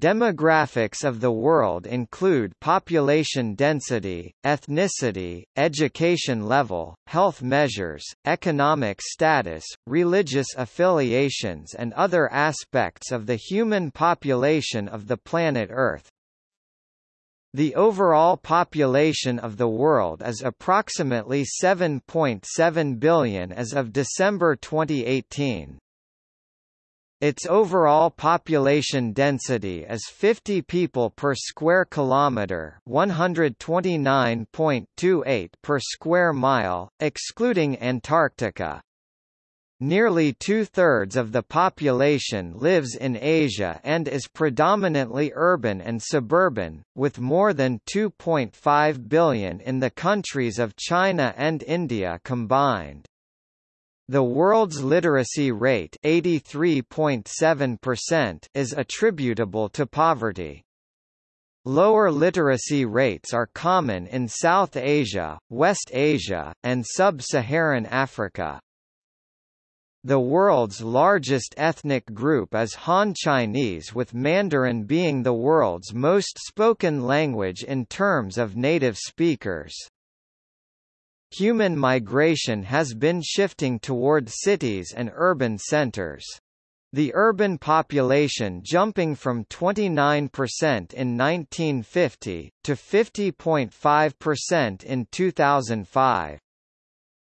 Demographics of the world include population density, ethnicity, education level, health measures, economic status, religious affiliations and other aspects of the human population of the planet Earth. The overall population of the world is approximately 7.7 billion as of December 2018. Its overall population density is 50 people per square kilometre 129.28 per square mile, excluding Antarctica. Nearly two-thirds of the population lives in Asia and is predominantly urban and suburban, with more than 2.5 billion in the countries of China and India combined. The world's literacy rate 83.7% is attributable to poverty. Lower literacy rates are common in South Asia, West Asia, and Sub-Saharan Africa. The world's largest ethnic group is Han Chinese with Mandarin being the world's most spoken language in terms of native speakers. Human migration has been shifting toward cities and urban centers. The urban population jumping from 29% in 1950, to 50.5% in 2005.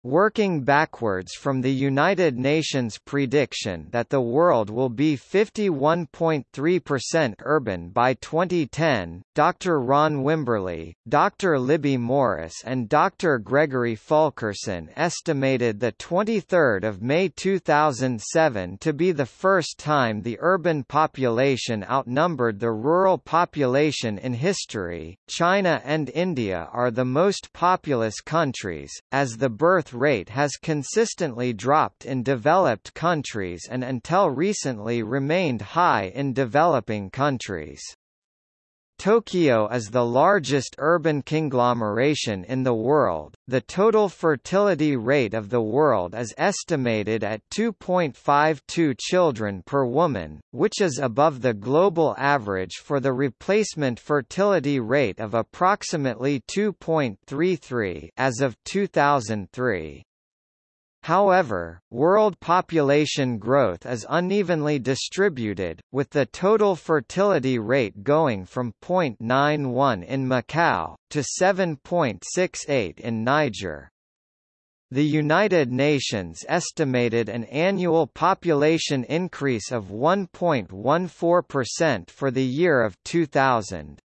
Working backwards from the United Nations prediction that the world will be 51.3% urban by 2010, Dr. Ron Wimberley, Dr. Libby Morris and Dr. Gregory Fulkerson estimated the 23rd of May 2007 to be the first time the urban population outnumbered the rural population in history. China and India are the most populous countries, as the birth rate has consistently dropped in developed countries and until recently remained high in developing countries. Tokyo is the largest urban conglomeration in the world. The total fertility rate of the world is estimated at 2.52 children per woman, which is above the global average for the replacement fertility rate of approximately 2.33 as of 2003. However, world population growth is unevenly distributed, with the total fertility rate going from 0.91 in Macau, to 7.68 in Niger. The United Nations estimated an annual population increase of 1.14% for the year of 2000.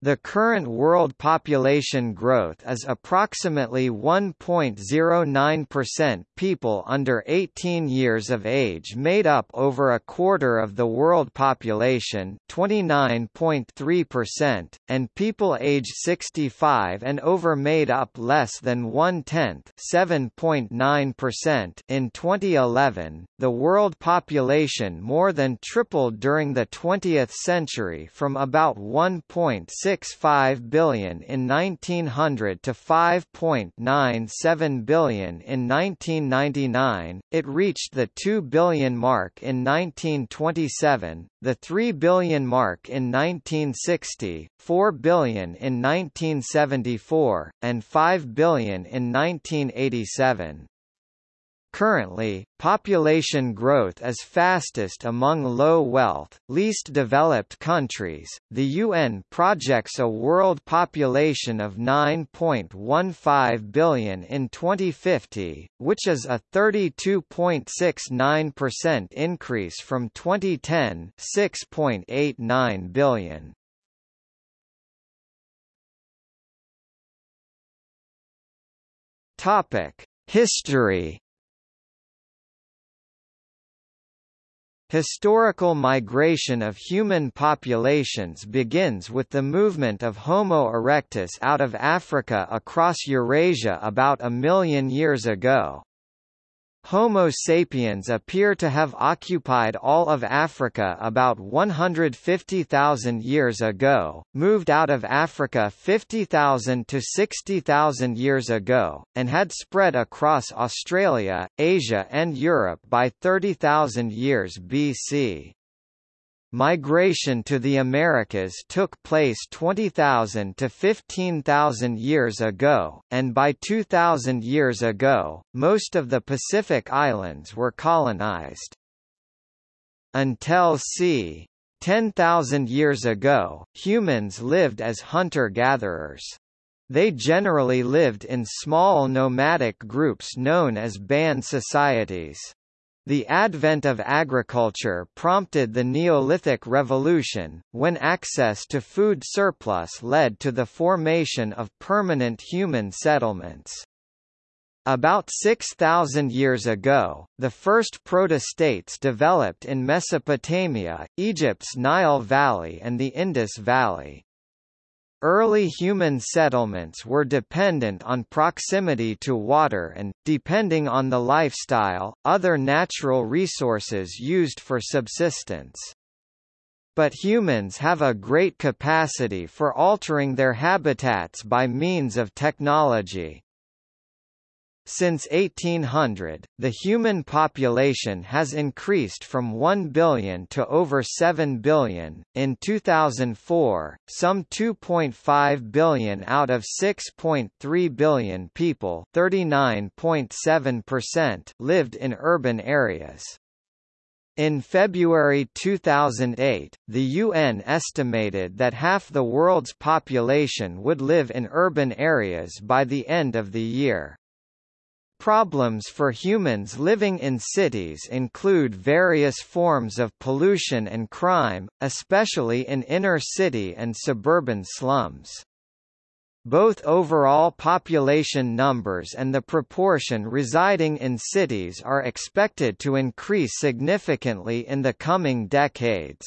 The current world population growth is approximately 1.09% people under 18 years of age made up over a quarter of the world population 29.3%, and people aged 65 and over made up less than one-tenth 7.9% in 2011. The world population more than tripled during the 20th century from about 1.6 5 billion in 1900 to 5.97 billion in 1999, it reached the 2 billion mark in 1927, the 3 billion mark in 1960, 4 billion in 1974, and 5 billion in 1987. Currently, population growth is fastest among low-wealth, least developed countries. The UN projects a world population of 9.15 billion in 2050, which is a 32.69% increase from 2010, 6.89 billion. Topic: History Historical migration of human populations begins with the movement of Homo erectus out of Africa across Eurasia about a million years ago. Homo sapiens appear to have occupied all of Africa about 150,000 years ago, moved out of Africa 50,000 to 60,000 years ago, and had spread across Australia, Asia and Europe by 30,000 years BC. Migration to the Americas took place 20,000 to 15,000 years ago, and by 2,000 years ago, most of the Pacific Islands were colonized. Until c. 10,000 years ago, humans lived as hunter-gatherers. They generally lived in small nomadic groups known as band societies. The advent of agriculture prompted the Neolithic Revolution, when access to food surplus led to the formation of permanent human settlements. About 6,000 years ago, the first proto-states developed in Mesopotamia, Egypt's Nile Valley and the Indus Valley. Early human settlements were dependent on proximity to water and, depending on the lifestyle, other natural resources used for subsistence. But humans have a great capacity for altering their habitats by means of technology. Since 1800, the human population has increased from 1 billion to over 7 billion. In 2004, some 2.5 billion out of 6.3 billion people, 39.7%, lived in urban areas. In February 2008, the UN estimated that half the world's population would live in urban areas by the end of the year. Problems for humans living in cities include various forms of pollution and crime, especially in inner-city and suburban slums. Both overall population numbers and the proportion residing in cities are expected to increase significantly in the coming decades.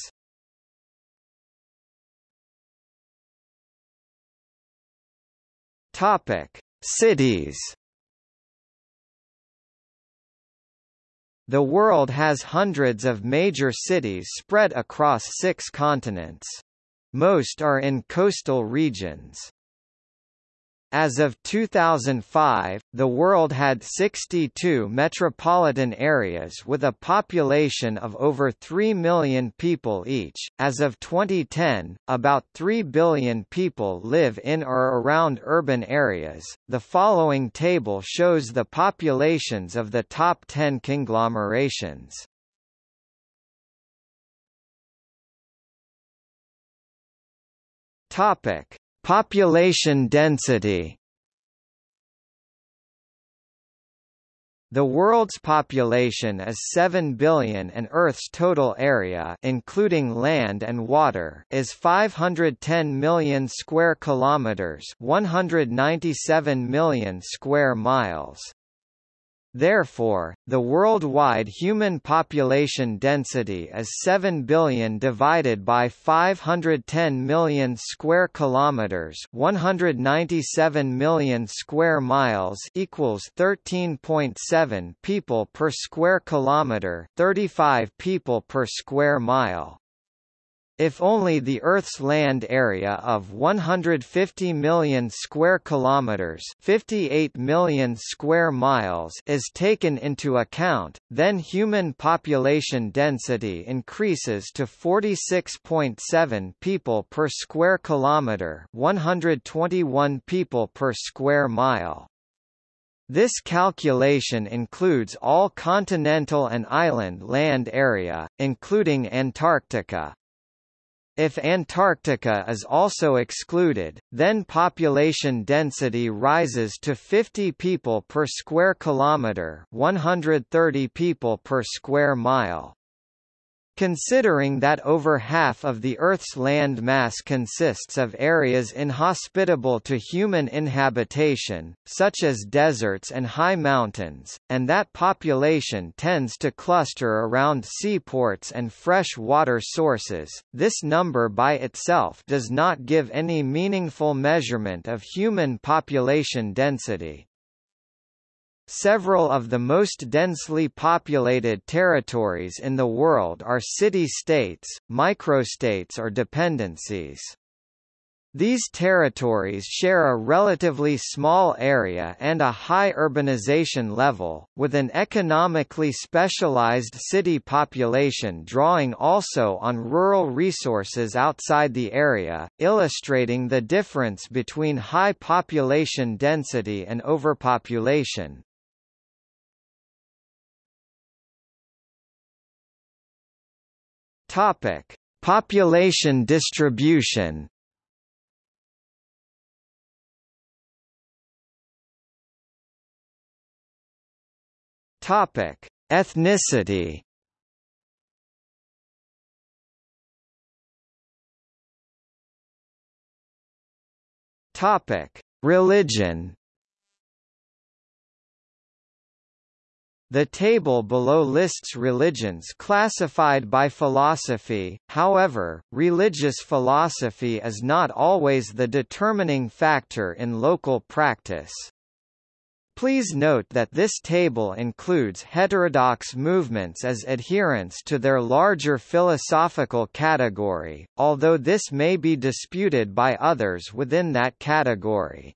Topic: Cities The world has hundreds of major cities spread across six continents. Most are in coastal regions. As of 2005, the world had 62 metropolitan areas with a population of over 3 million people each. As of 2010, about 3 billion people live in or around urban areas. The following table shows the populations of the top 10 conglomerations. Topic: Population density The world's population is 7 billion and Earth's total area including land and water is 510 million square kilometers, 197 million square miles. Therefore, the worldwide human population density is 7 billion divided by 510 million square kilometers, 197 million square miles equals 13.7 people per square kilometer, 35 people per square mile. If only the Earth's land area of 150 million square kilometers, 58 million square miles is taken into account, then human population density increases to 46.7 people per square kilometer, 121 people per square mile. This calculation includes all continental and island land area, including Antarctica. If Antarctica is also excluded, then population density rises to 50 people per square kilometre 130 people per square mile. Considering that over half of the Earth's land mass consists of areas inhospitable to human inhabitation, such as deserts and high mountains, and that population tends to cluster around seaports and fresh water sources, this number by itself does not give any meaningful measurement of human population density. Several of the most densely populated territories in the world are city-states, microstates or dependencies. These territories share a relatively small area and a high urbanization level, with an economically specialized city population drawing also on rural resources outside the area, illustrating the difference between high population density and overpopulation. Population distribution Topic: Ethnicity. Topic: Religion. The table below lists religions classified by philosophy, however, religious philosophy is not always the determining factor in local practice. Please note that this table includes heterodox movements as adherents to their larger philosophical category, although this may be disputed by others within that category.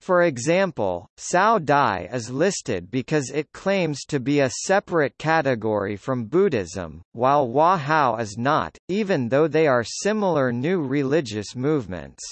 For example, Cao Dai is listed because it claims to be a separate category from Buddhism, while Hoa Hao is not, even though they are similar new religious movements.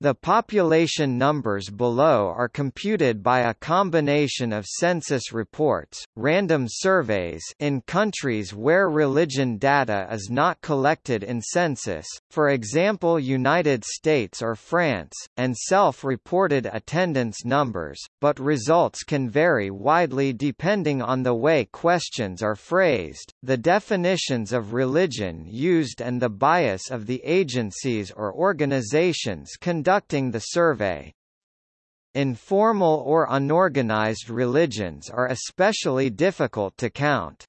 The population numbers below are computed by a combination of census reports, random surveys in countries where religion data is not collected in census, for example United States or France, and self-reported attendance numbers, but results can vary widely depending on the way questions are phrased, the definitions of religion used and the bias of the agencies or organizations conducted conducting the survey. Informal or unorganized religions are especially difficult to count.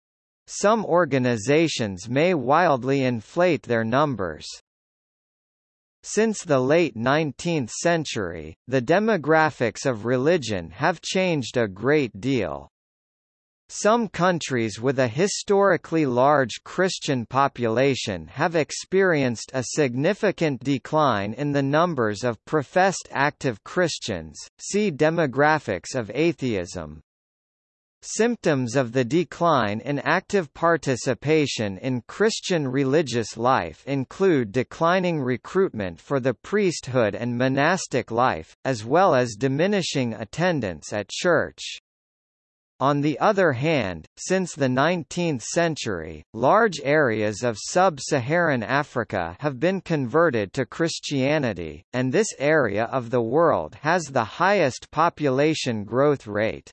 Some organizations may wildly inflate their numbers. Since the late 19th century, the demographics of religion have changed a great deal. Some countries with a historically large Christian population have experienced a significant decline in the numbers of professed active Christians. See Demographics of atheism. Symptoms of the decline in active participation in Christian religious life include declining recruitment for the priesthood and monastic life, as well as diminishing attendance at church. On the other hand, since the 19th century, large areas of sub-Saharan Africa have been converted to Christianity, and this area of the world has the highest population growth rate.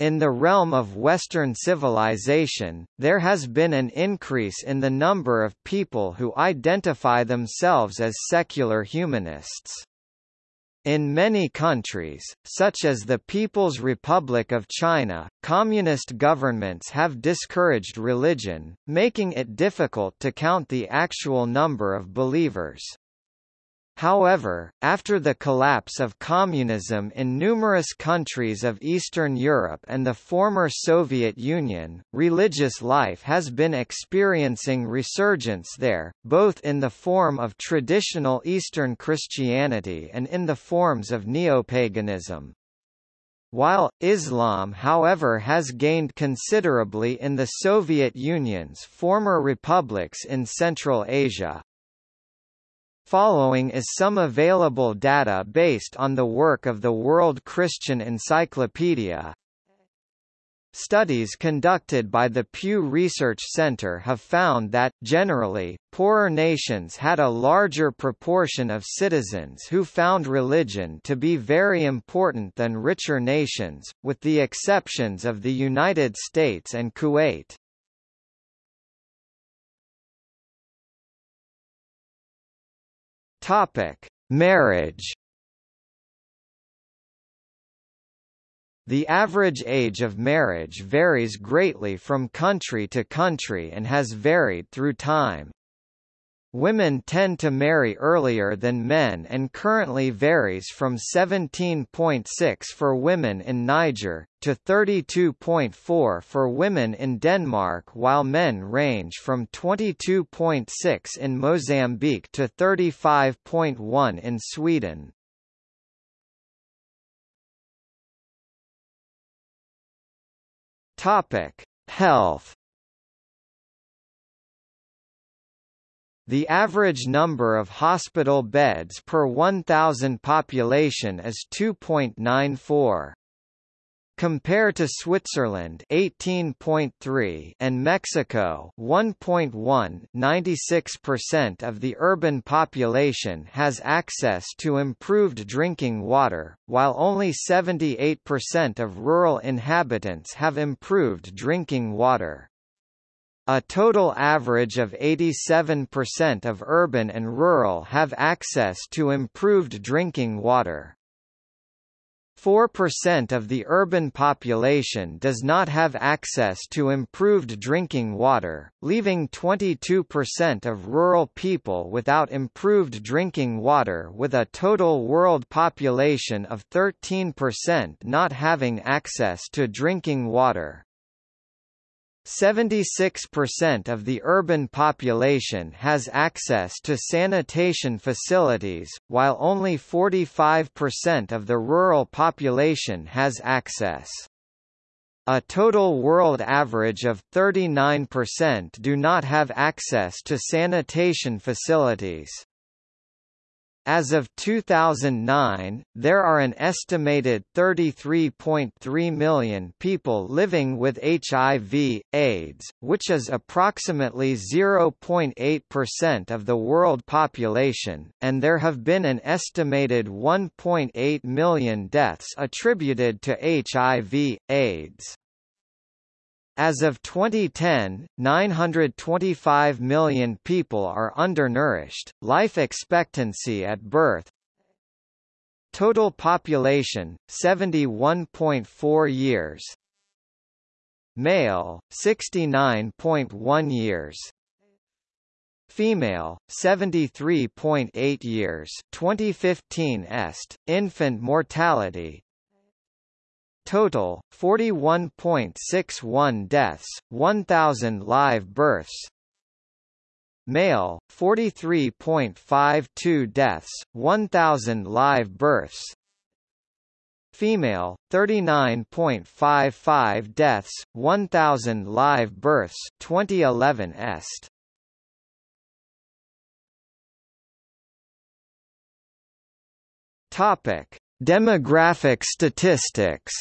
In the realm of Western civilization, there has been an increase in the number of people who identify themselves as secular humanists. In many countries, such as the People's Republic of China, communist governments have discouraged religion, making it difficult to count the actual number of believers. However, after the collapse of communism in numerous countries of Eastern Europe and the former Soviet Union, religious life has been experiencing resurgence there, both in the form of traditional Eastern Christianity and in the forms of neopaganism. While, Islam however has gained considerably in the Soviet Union's former republics in Central Asia, Following is some available data based on the work of the World Christian Encyclopedia. Studies conducted by the Pew Research Center have found that, generally, poorer nations had a larger proportion of citizens who found religion to be very important than richer nations, with the exceptions of the United States and Kuwait. Topic: Marriage. The average age of marriage varies greatly from country to country and has varied through time. Women tend to marry earlier than men and currently varies from 17.6 for women in Niger, to 32.4 for women in Denmark while men range from 22.6 in Mozambique to 35.1 in Sweden. Health The average number of hospital beds per 1,000 population is 2.94. Compare to Switzerland 18.3 and Mexico 1.1 96% of the urban population has access to improved drinking water, while only 78% of rural inhabitants have improved drinking water. A total average of 87% of urban and rural have access to improved drinking water. 4% of the urban population does not have access to improved drinking water, leaving 22% of rural people without improved drinking water with a total world population of 13% not having access to drinking water. 76% of the urban population has access to sanitation facilities, while only 45% of the rural population has access. A total world average of 39% do not have access to sanitation facilities. As of 2009, there are an estimated 33.3 million people living with HIV, AIDS, which is approximately 0.8% of the world population, and there have been an estimated 1.8 million deaths attributed to HIV, AIDS. As of 2010, 925 million people are undernourished. Life expectancy at birth Total population 71.4 years. Male 69.1 years. Female 73.8 years. 2015 est. Infant mortality Total 41.61 deaths, 1000 live births. Male 43.52 deaths, 1000 live births. Female 39.55 deaths, 1000 live births, 2011 est. Topic: Demographic statistics.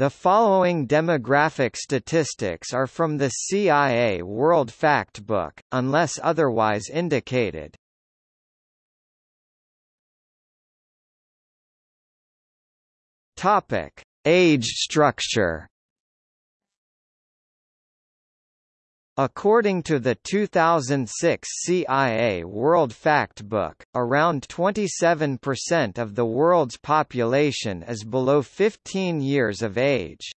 The following demographic statistics are from the CIA World Factbook, unless otherwise indicated. Topic: Age structure. According to the 2006 CIA World Factbook, around 27% of the world's population is below 15 years of age.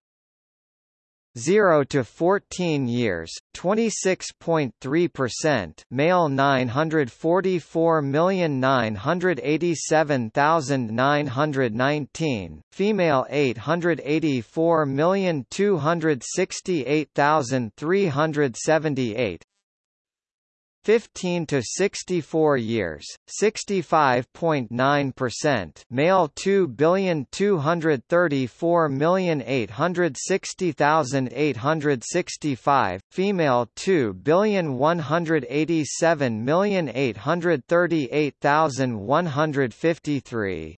0 to 14 years, 26.3%, male 944,987,919, female 884,268,378, 15 to 64 years, 65.9%, male 2,234,860,865, female 2,187,838,153.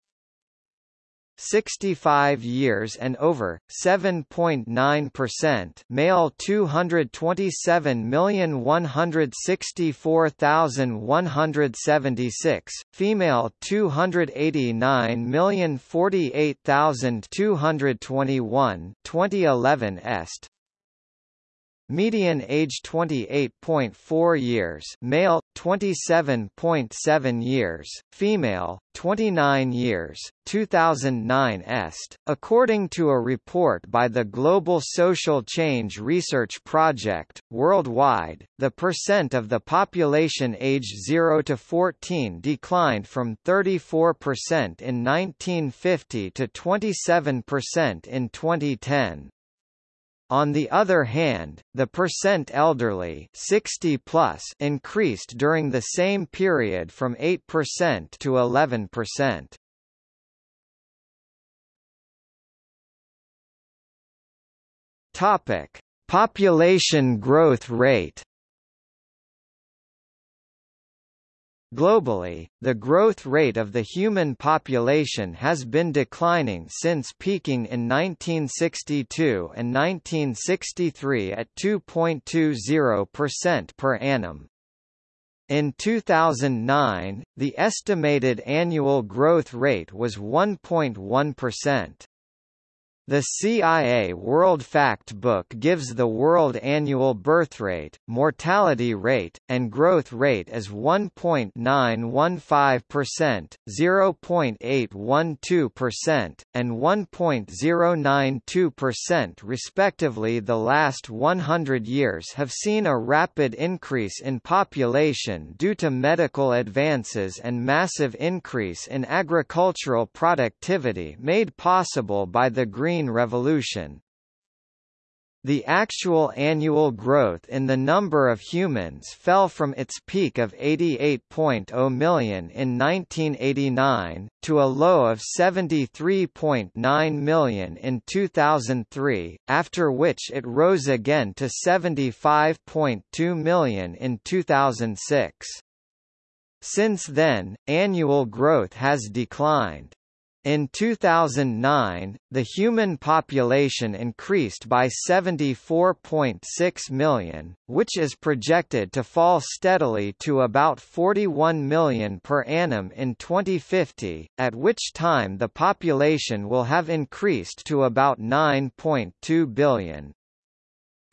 65 years and over 7.9% male 227,164,176 female 289,048,221 2011 est Median age 28.4 years male, 27.7 years, female, 29 years, 2009 est. According to a report by the Global Social Change Research Project, worldwide, the percent of the population aged 0 to 14 declined from 34% in 1950 to 27% in 2010. On the other hand, the percent elderly 60 plus increased during the same period from 8% to 11%. Topic: Population growth rate Globally, the growth rate of the human population has been declining since peaking in 1962 and 1963 at 2.20% per annum. In 2009, the estimated annual growth rate was 1.1%. The CIA World Fact Book gives the world annual birth rate, mortality rate, and growth rate as 1.915%, 0.812%, and 1.092% respectively. The last 100 years have seen a rapid increase in population due to medical advances and massive increase in agricultural productivity made possible by the Green Green Revolution. The actual annual growth in the number of humans fell from its peak of 88.0 million in 1989, to a low of 73.9 million in 2003, after which it rose again to 75.2 million in 2006. Since then, annual growth has declined. In 2009, the human population increased by 74.6 million, which is projected to fall steadily to about 41 million per annum in 2050, at which time the population will have increased to about 9.2 billion.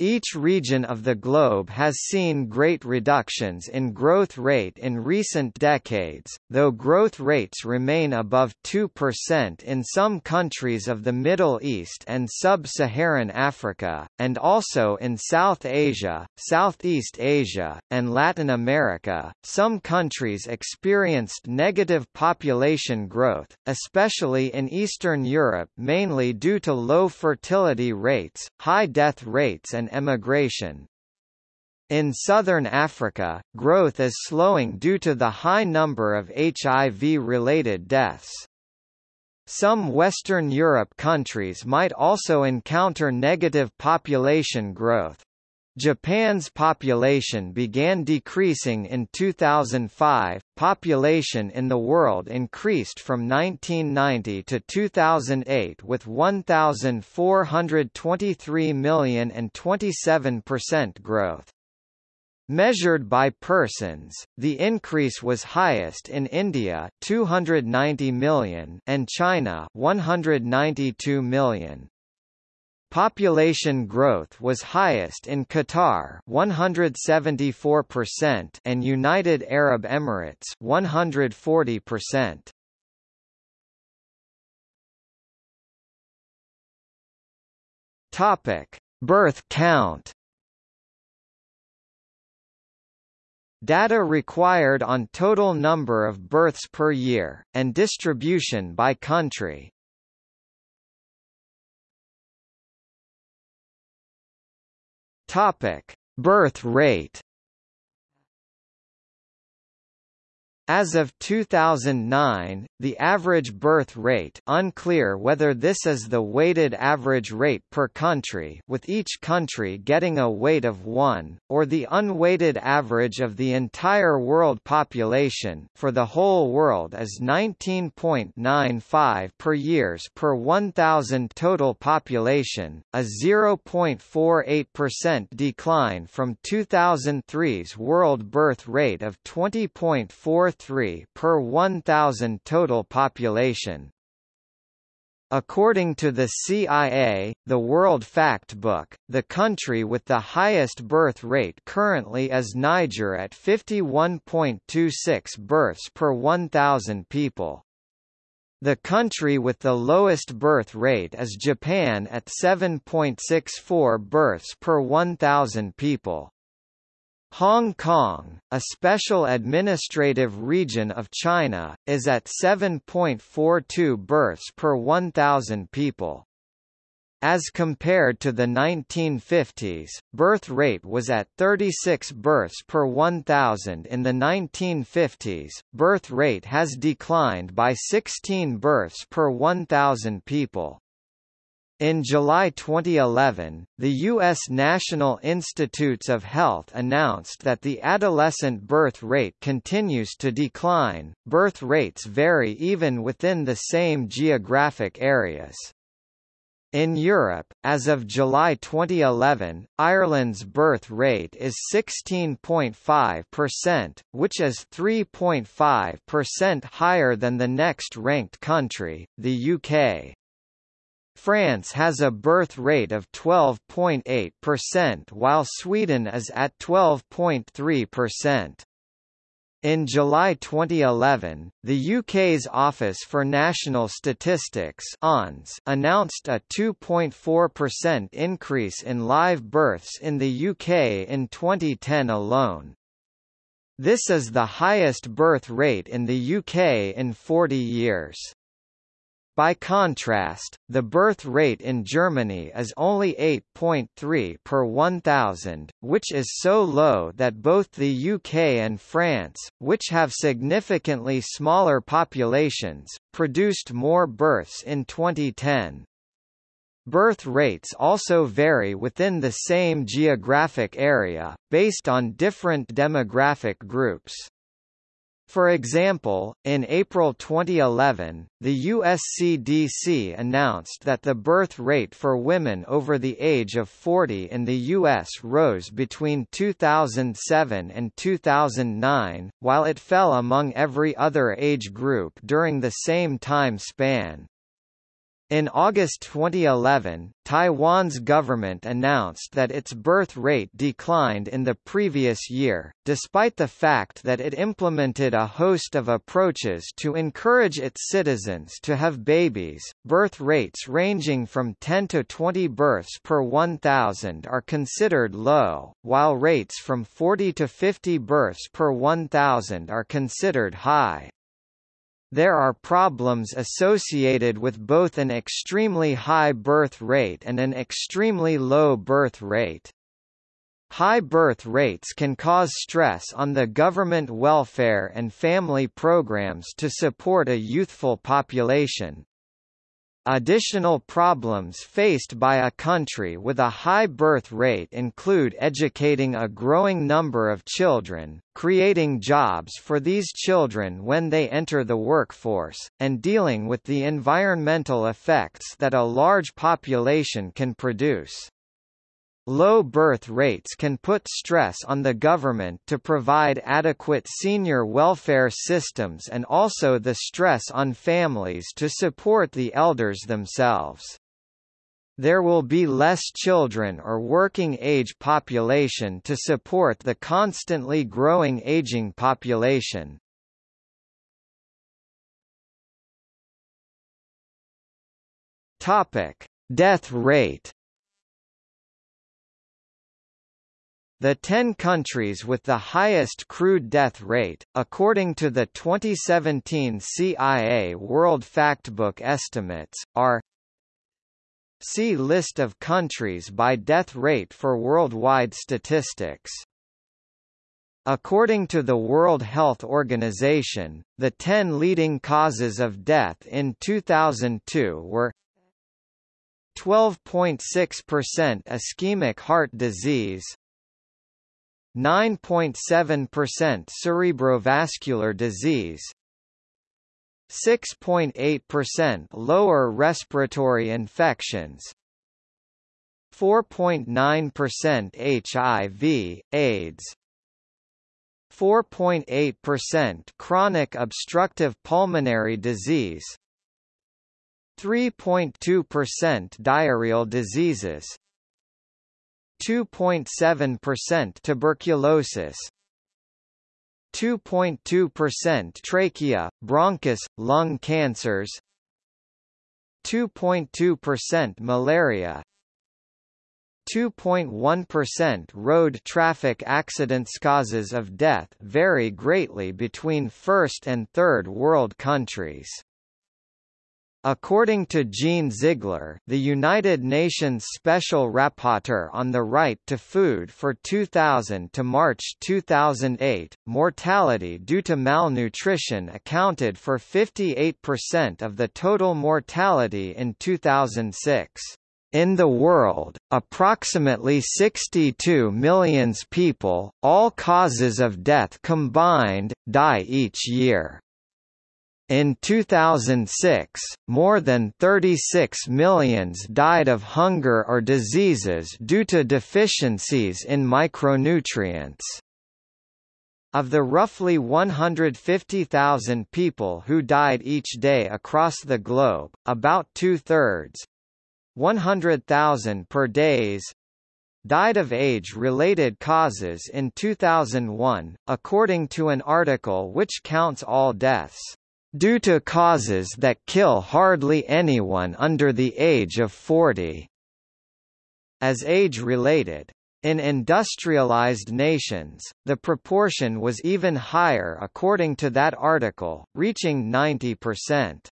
Each region of the globe has seen great reductions in growth rate in recent decades, though growth rates remain above 2% in some countries of the Middle East and Sub-Saharan Africa, and also in South Asia, Southeast Asia, and Latin America. Some countries experienced negative population growth, especially in Eastern Europe mainly due to low fertility rates, high death rates and emigration. In southern Africa, growth is slowing due to the high number of HIV-related deaths. Some Western Europe countries might also encounter negative population growth. Japan's population began decreasing in 2005. Population in the world increased from 1990 to 2008 with 1,423 million and 27% growth. Measured by persons, the increase was highest in India 290 million and China 192 million. Population growth was highest in Qatar 174% and United Arab Emirates 140%. Topic: Birth count. Data required on total number of births per year, and distribution by country. Topic: Birth rate As of 2009, the average birth rate unclear whether this is the weighted average rate per country with each country getting a weight of 1, or the unweighted average of the entire world population for the whole world is 19.95 per years per 1,000 total population, a 0.48% decline from 2003's world birth rate of 20.43 per 1,000 total population. According to the CIA, the World Factbook, the country with the highest birth rate currently is Niger at 51.26 births per 1,000 people. The country with the lowest birth rate is Japan at 7.64 births per 1,000 people. Hong Kong, a special administrative region of China, is at 7.42 births per 1,000 people. As compared to the 1950s, birth rate was at 36 births per 1,000 in the 1950s, birth rate has declined by 16 births per 1,000 people. In July 2011, the U.S. National Institutes of Health announced that the adolescent birth rate continues to decline. Birth rates vary even within the same geographic areas. In Europe, as of July 2011, Ireland's birth rate is 16.5%, which is 3.5% higher than the next ranked country, the UK. France has a birth rate of 12.8% while Sweden is at 12.3%. In July 2011, the UK's Office for National Statistics announced a 2.4% increase in live births in the UK in 2010 alone. This is the highest birth rate in the UK in 40 years. By contrast, the birth rate in Germany is only 8.3 per 1,000, which is so low that both the UK and France, which have significantly smaller populations, produced more births in 2010. Birth rates also vary within the same geographic area, based on different demographic groups. For example, in April 2011, the USCDC announced that the birth rate for women over the age of 40 in the U.S. rose between 2007 and 2009, while it fell among every other age group during the same time span. In August 2011, Taiwan's government announced that its birth rate declined in the previous year, despite the fact that it implemented a host of approaches to encourage its citizens to have babies. Birth rates ranging from 10 to 20 births per 1,000 are considered low, while rates from 40 to 50 births per 1,000 are considered high. There are problems associated with both an extremely high birth rate and an extremely low birth rate. High birth rates can cause stress on the government welfare and family programs to support a youthful population, Additional problems faced by a country with a high birth rate include educating a growing number of children, creating jobs for these children when they enter the workforce, and dealing with the environmental effects that a large population can produce. Low birth rates can put stress on the government to provide adequate senior welfare systems and also the stress on families to support the elders themselves. There will be less children or working age population to support the constantly growing aging population. Topic: Death rate The 10 countries with the highest crude death rate, according to the 2017 CIA World Factbook estimates, are See list of countries by death rate for worldwide statistics. According to the World Health Organization, the 10 leading causes of death in 2002 were 12.6% ischemic heart disease 9.7% cerebrovascular disease 6.8% lower respiratory infections 4.9% HIV, AIDS 4.8% chronic obstructive pulmonary disease 3.2% diarrheal diseases 2.7% tuberculosis 2.2% trachea, bronchus, lung cancers 2.2% malaria 2.1% road traffic accidents causes of death vary greatly between first and third world countries. According to Jean Ziegler, the United Nations Special Rapporteur on the Right to Food for 2000 to March 2008, mortality due to malnutrition accounted for 58% of the total mortality in 2006. In the world, approximately 62 million people, all causes of death combined, die each year. In 2006, more than 36 millions died of hunger or diseases due to deficiencies in micronutrients. Of the roughly 150,000 people who died each day across the globe, about two-thirds, 100,000 per days died of age-related causes in 2001, according to an article which counts all deaths due to causes that kill hardly anyone under the age of 40 as age-related. In industrialized nations, the proportion was even higher according to that article, reaching 90%.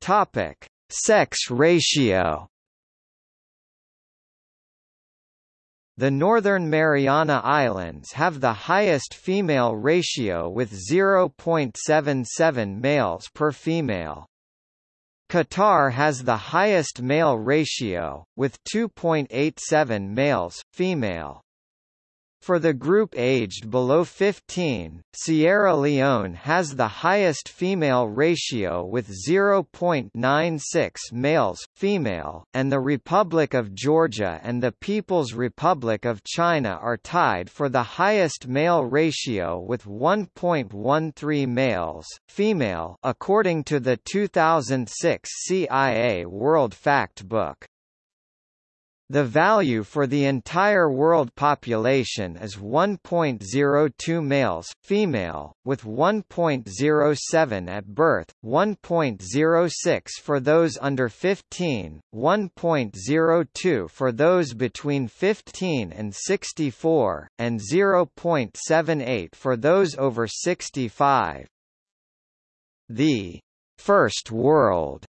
Topic: Sex ratio. The Northern Mariana Islands have the highest female ratio with 0.77 males per female. Qatar has the highest male ratio, with 2.87 males, female. For the group aged below 15, Sierra Leone has the highest female ratio with 0.96 males, female, and the Republic of Georgia and the People's Republic of China are tied for the highest male ratio with 1.13 males, female according to the 2006 CIA World Fact Book. The value for the entire world population is 1.02 males, female, with 1.07 at birth, 1.06 for those under 15, 1.02 for those between 15 and 64, and 0.78 for those over 65. The First World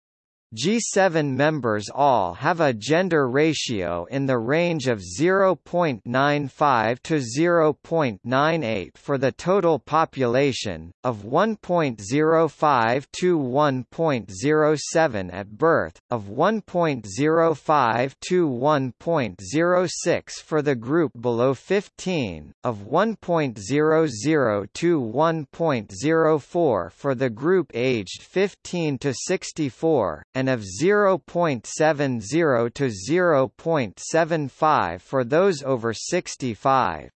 G7 members all have a gender ratio in the range of 0.95 to 0.98 for the total population, of 1.05 to 1.07 at birth, of 1.05 to 1.06 for the group below 15, of 1.00 to 1.04 for the group aged 15 to 64, and of 0.70 to 0.75 for those over 65.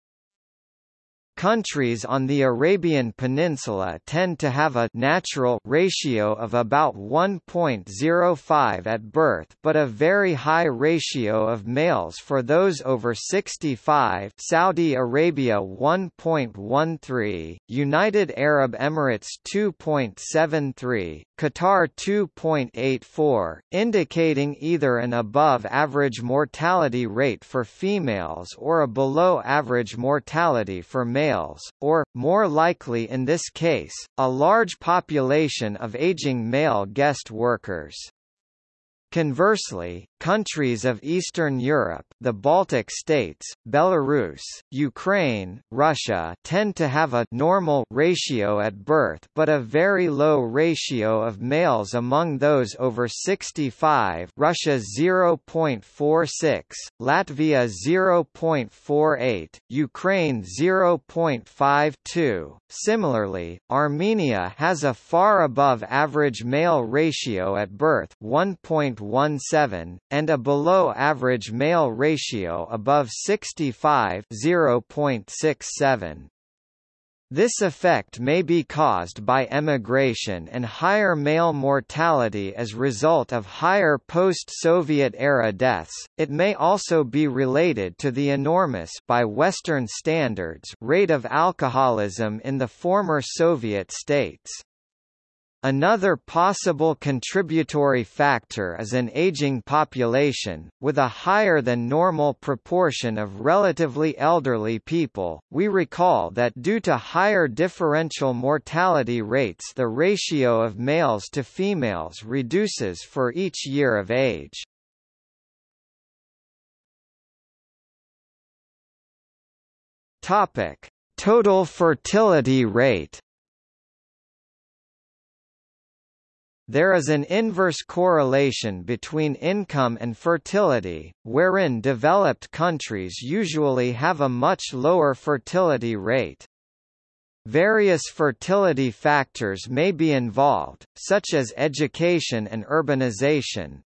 Countries on the Arabian Peninsula tend to have a natural ratio of about 1.05 at birth but a very high ratio of males for those over 65 Saudi Arabia 1.13, United Arab Emirates 2.73, Qatar 2.84, indicating either an above-average mortality rate for females or a below-average mortality for males males, or, more likely in this case, a large population of aging male guest workers. Conversely, countries of Eastern Europe the Baltic states, Belarus, Ukraine, Russia tend to have a normal ratio at birth but a very low ratio of males among those over 65 Russia 0.46, Latvia 0.48, Ukraine 0.52. Similarly, Armenia has a far above average male ratio at birth 1.17, and a below-average male ratio above 65 0.67. This effect may be caused by emigration and higher male mortality as result of higher post-Soviet era deaths. It may also be related to the enormous by western standards rate of alcoholism in the former Soviet states. Another possible contributory factor is an aging population, with a higher than normal proportion of relatively elderly people. We recall that due to higher differential mortality rates, the ratio of males to females reduces for each year of age. Topic: Total fertility rate. There is an inverse correlation between income and fertility, wherein developed countries usually have a much lower fertility rate. Various fertility factors may be involved, such as education and urbanization,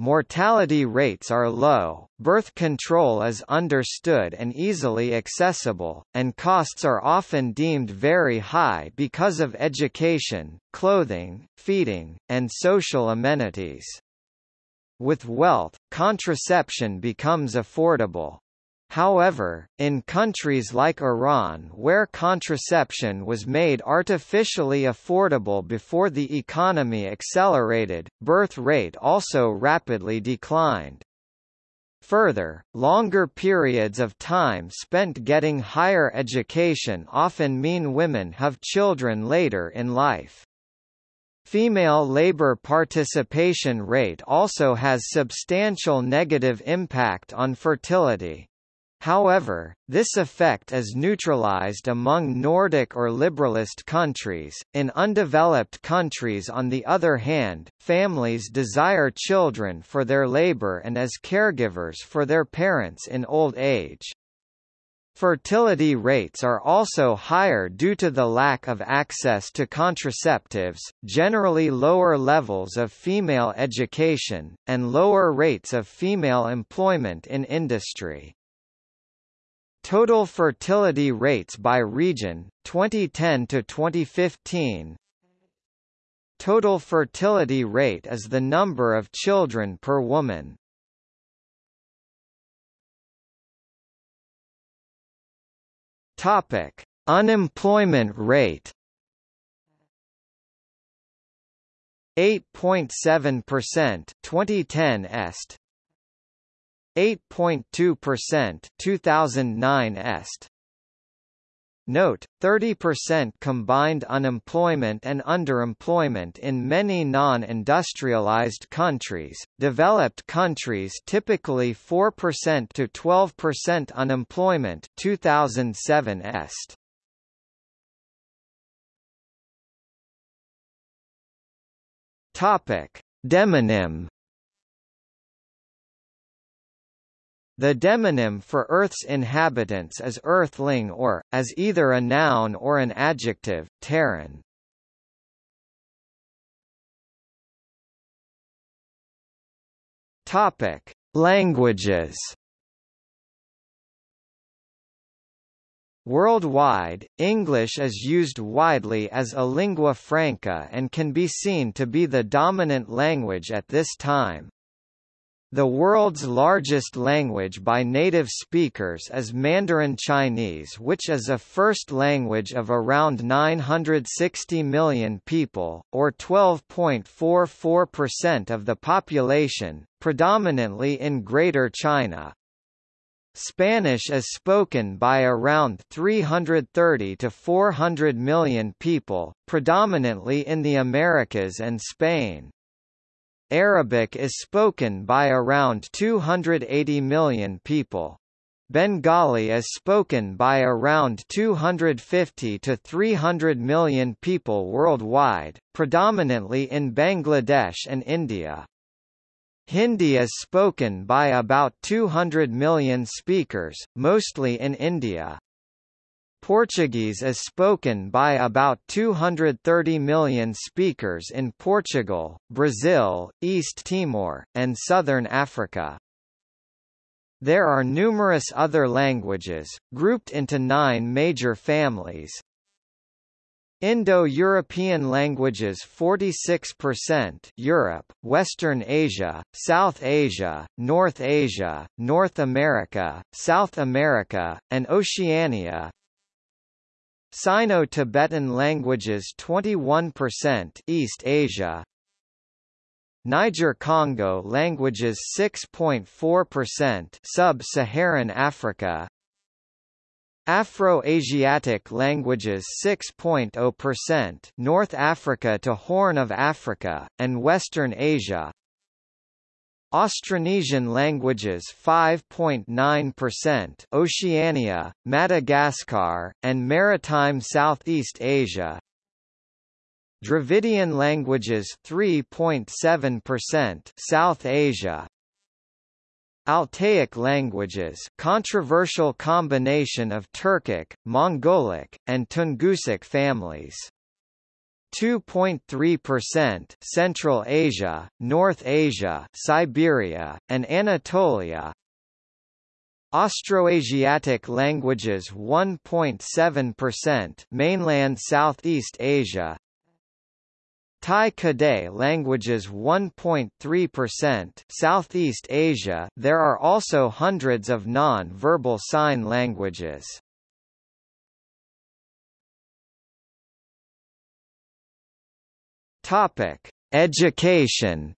Mortality rates are low, birth control is understood and easily accessible, and costs are often deemed very high because of education, clothing, feeding, and social amenities. With wealth, contraception becomes affordable. However, in countries like Iran where contraception was made artificially affordable before the economy accelerated, birth rate also rapidly declined. Further, longer periods of time spent getting higher education often mean women have children later in life. Female labor participation rate also has substantial negative impact on fertility. However, this effect is neutralized among Nordic or liberalist countries. In undeveloped countries, on the other hand, families desire children for their labor and as caregivers for their parents in old age. Fertility rates are also higher due to the lack of access to contraceptives, generally lower levels of female education, and lower rates of female employment in industry. Total fertility rates by region, 2010 to 2015. Total fertility rate is the number of children per woman. Topic: Unemployment rate. 8.7% 2010 est 8.2% 2009 est. Note, 30% combined unemployment and underemployment in many non-industrialized countries, developed countries typically 4% to 12% unemployment 2007 est. Topic: Demonym The demonym for Earth's inhabitants is earthling or, as either a noun or an adjective, Terran. Topic: Languages. Worldwide, English is used widely as a lingua franca and can be seen to be the dominant language at this time. The world's largest language by native speakers is Mandarin Chinese which is a first language of around 960 million people, or 12.44% of the population, predominantly in Greater China. Spanish is spoken by around 330 to 400 million people, predominantly in the Americas and Spain. Arabic is spoken by around 280 million people. Bengali is spoken by around 250 to 300 million people worldwide, predominantly in Bangladesh and India. Hindi is spoken by about 200 million speakers, mostly in India. Portuguese is spoken by about 230 million speakers in Portugal, Brazil, East Timor, and southern Africa. There are numerous other languages, grouped into nine major families, Indo-European languages 46% Europe, Western Asia, South Asia, North Asia, North America, South America, and Oceania Sino-Tibetan languages 21% East Asia. Niger-Congo languages 6.4% Sub-Saharan Africa. Afro-Asiatic languages 6.0% North Africa to Horn of Africa, and Western Asia Austronesian languages 5.9% Oceania, Madagascar, and maritime Southeast Asia Dravidian languages 3.7% South Asia Altaic languages controversial combination of Turkic, Mongolic, and Tungusic families. 2.3% Central Asia, North Asia, Siberia, and Anatolia. Austroasiatic languages 1.7% mainland Southeast Asia, Tai Kadai languages 1.3% Southeast Asia There are also hundreds of non-verbal sign languages. Topic: Education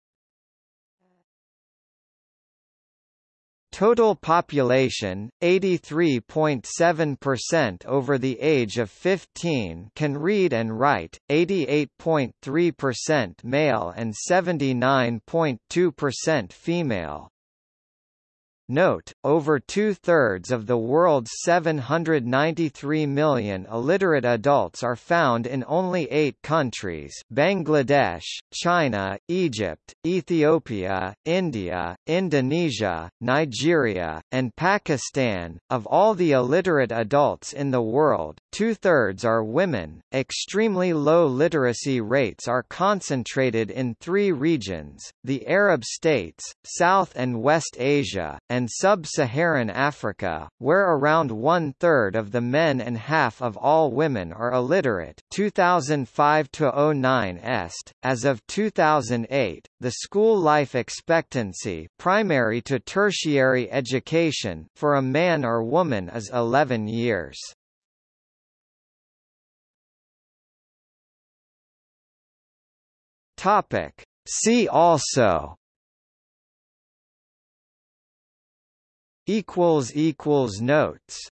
Total population, 83.7% over the age of 15 can read and write, 88.3% male and 79.2% female. Note, over two-thirds of the world's 793 million illiterate adults are found in only eight countries Bangladesh, China, Egypt, Ethiopia, India, Indonesia, Nigeria, and Pakistan. Of all the illiterate adults in the world, two-thirds are women. Extremely low literacy rates are concentrated in three regions, the Arab states, South and West Asia, and and sub-Saharan Africa, where around one-third of the men and half of all women are illiterate 2005-09 est. As of 2008, the school life expectancy primary to tertiary education for a man or woman is 11 years. Topic. See also equals equals notes